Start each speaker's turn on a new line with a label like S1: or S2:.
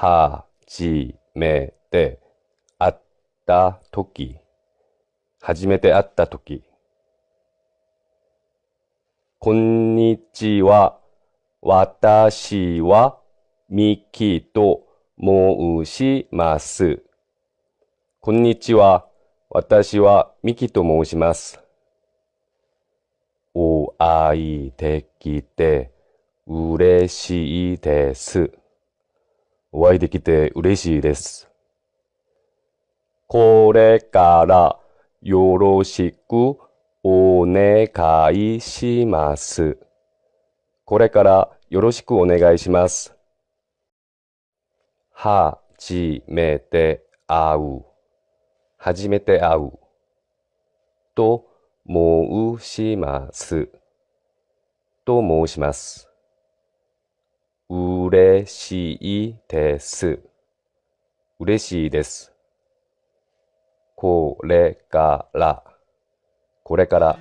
S1: はじめて会ったとき。初めて会ったとき。こんにちは。私はミキと申します。こんにちは。私はミキと申します。お会いできて嬉しいです。お会いできて嬉しいです。これからよろしくお願いします。これからよろしくお願いします。はじめて会う。はじめて会う。と申します。と申します。うれしいです。うれしいです。これから、これから。